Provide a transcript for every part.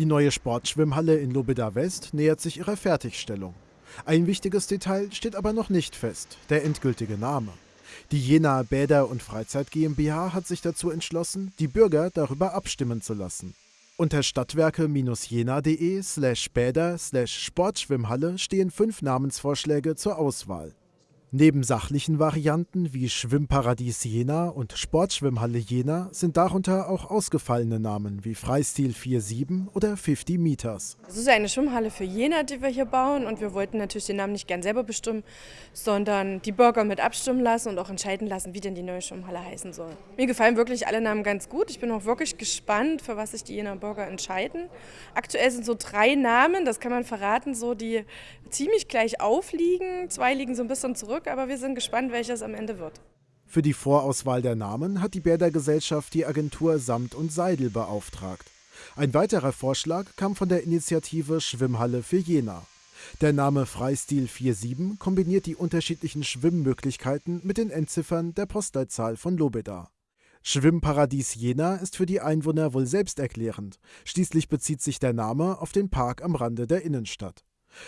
Die neue Sportschwimmhalle in Lobeda West nähert sich ihrer Fertigstellung. Ein wichtiges Detail steht aber noch nicht fest, der endgültige Name. Die Jena Bäder und Freizeit GmbH hat sich dazu entschlossen, die Bürger darüber abstimmen zu lassen. Unter stadtwerke-jena.de slash Bäder slash Sportschwimmhalle stehen fünf Namensvorschläge zur Auswahl. Neben sachlichen Varianten wie Schwimmparadies Jena und Sportschwimmhalle Jena sind darunter auch ausgefallene Namen wie Freistil 47 oder 50 Meters. Es ist eine Schwimmhalle für Jena, die wir hier bauen und wir wollten natürlich den Namen nicht gern selber bestimmen, sondern die Bürger mit abstimmen lassen und auch entscheiden lassen, wie denn die neue Schwimmhalle heißen soll. Mir gefallen wirklich alle Namen ganz gut. Ich bin auch wirklich gespannt, für was sich die Jena Bürger entscheiden. Aktuell sind so drei Namen, das kann man verraten, so die ziemlich gleich aufliegen. Zwei liegen so ein bisschen zurück zurück, aber wir sind gespannt, welches am Ende wird. Für die Vorauswahl der Namen hat die Bäder Gesellschaft die Agentur Samt und Seidel beauftragt. Ein weiterer Vorschlag kam von der Initiative Schwimmhalle für Jena. Der Name Freistil 47 kombiniert die unterschiedlichen Schwimmmöglichkeiten mit den Endziffern der Postleitzahl von Lobeda. Schwimmparadies Jena ist für die Einwohner wohl selbsterklärend. Schließlich bezieht sich der Name auf den Park am Rande der Innenstadt.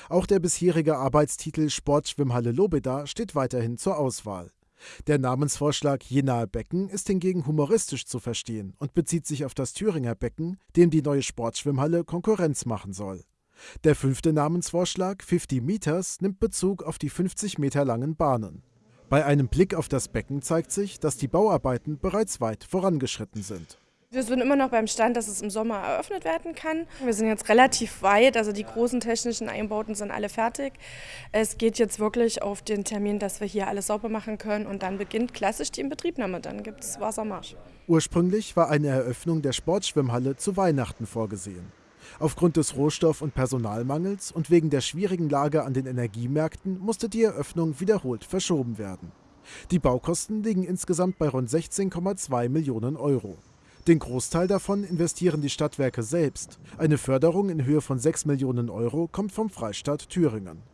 Auch der bisherige Arbeitstitel Sportschwimmhalle Lobeda steht weiterhin zur Auswahl. Der Namensvorschlag Jenaer Becken ist hingegen humoristisch zu verstehen und bezieht sich auf das Thüringer Becken, dem die neue Sportschwimmhalle Konkurrenz machen soll. Der fünfte Namensvorschlag 50 Meters nimmt Bezug auf die 50 Meter langen Bahnen. Bei einem Blick auf das Becken zeigt sich, dass die Bauarbeiten bereits weit vorangeschritten sind. Wir sind immer noch beim Stand, dass es im Sommer eröffnet werden kann. Wir sind jetzt relativ weit, also die großen technischen Einbauten sind alle fertig. Es geht jetzt wirklich auf den Termin, dass wir hier alles sauber machen können und dann beginnt klassisch die Inbetriebnahme. Dann gibt es Wassermarsch. Ursprünglich war eine Eröffnung der Sportschwimmhalle zu Weihnachten vorgesehen. Aufgrund des Rohstoff- und Personalmangels und wegen der schwierigen Lage an den Energiemärkten musste die Eröffnung wiederholt verschoben werden. Die Baukosten liegen insgesamt bei rund 16,2 Millionen Euro. Den Großteil davon investieren die Stadtwerke selbst. Eine Förderung in Höhe von 6 Millionen Euro kommt vom Freistaat Thüringen.